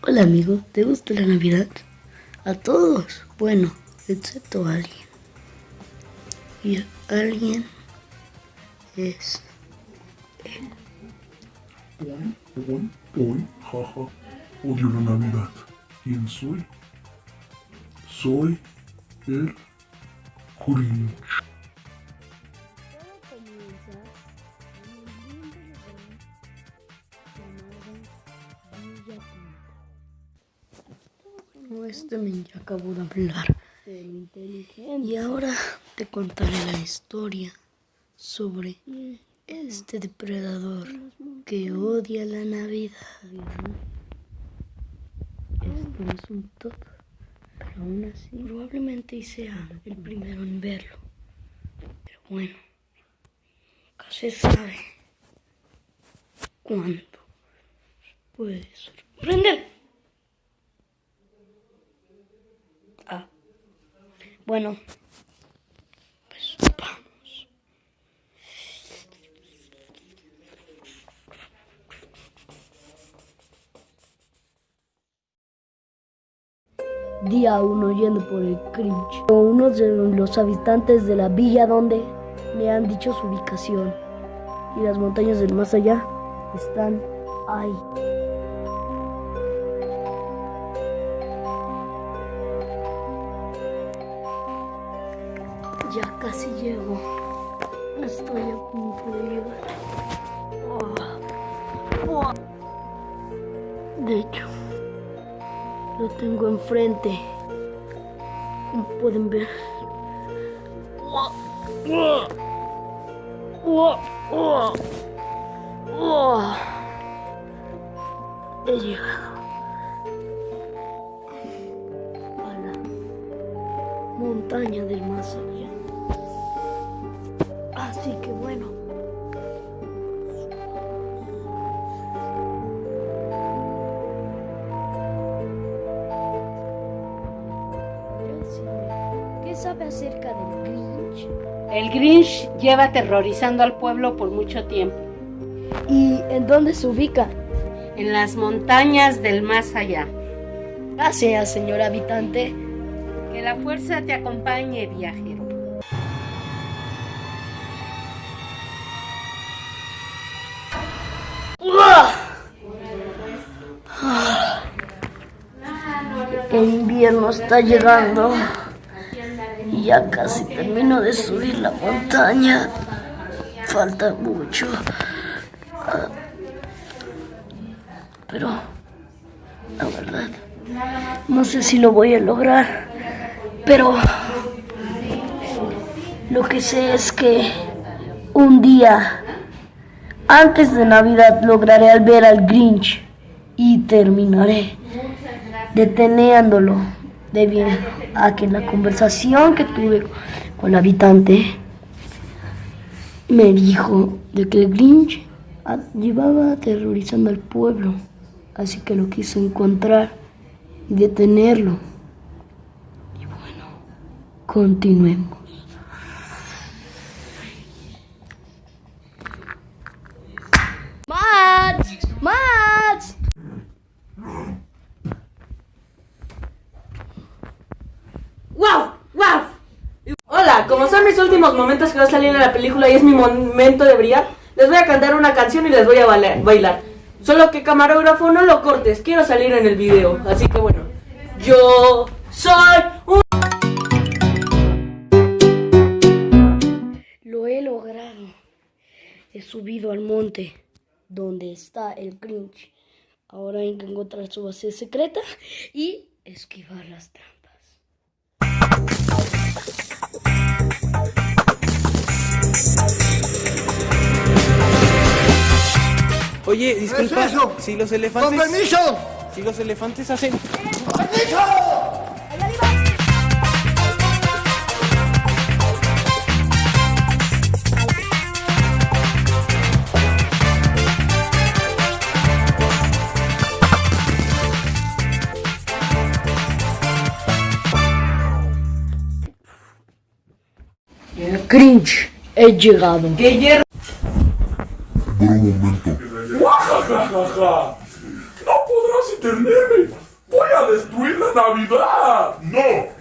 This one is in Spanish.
Hola amigo, ¿te gusta la Navidad? A todos, bueno, excepto a alguien. Y alguien es él. Hoy, hoy, jaja, odio la Navidad. ¿Quién soy? Soy el Grinch. Este men ya acabó de hablar. Y ahora te contaré la historia sobre este depredador que odia la Navidad. Esto es un top, pero aún así probablemente sea el primero en verlo. Pero bueno, nunca se sabe cuándo puede sorprender. Bueno, pues vamos. Día 1 yendo por el cringe. Uno de los habitantes de la villa donde me han dicho su ubicación. Y las montañas del más allá están ahí. Ya casi llego. Estoy a punto de llegar. Oh. Oh. De hecho, lo tengo enfrente. Como pueden ver. Oh. He llegado. Montaña del más. Acerca del Grinch? El Grinch lleva aterrorizando al pueblo por mucho tiempo. ¿Y en dónde se ubica? En las montañas del más allá. Gracias, señor habitante. Que la fuerza te acompañe, viajero. El invierno está llegando ya casi termino de subir la montaña. Falta mucho. Ah, Pero, la verdad, no sé si lo voy a lograr. Pero, lo que sé es que un día, antes de Navidad, lograré al ver al Grinch y terminaré deteniéndolo debido a que en la conversación que tuve con el habitante me dijo de que el Grinch llevaba aterrorizando al pueblo, así que lo quise encontrar y detenerlo. Y bueno, continuemos. ¡Wow! ¡Wow! Hola, como son mis últimos momentos que va a salir en la película y es mi momento de brillar, les voy a cantar una canción y les voy a bailar. Solo que camarógrafo no lo cortes, quiero salir en el video. Así que bueno, yo soy un... Lo he logrado. He subido al monte donde está el Grinch. Ahora hay que encontrar su base secreta y esquivar las trampas. Oye, disculpa, es eso? si los ¡Con elefantes... permiso! Si los elefantes hacen... ¡Permiso! Grinch, he llegado. ¡Qué hierro! Por un momento. ¡No podrás sin tenerme. Voy a destruir la Navidad. No,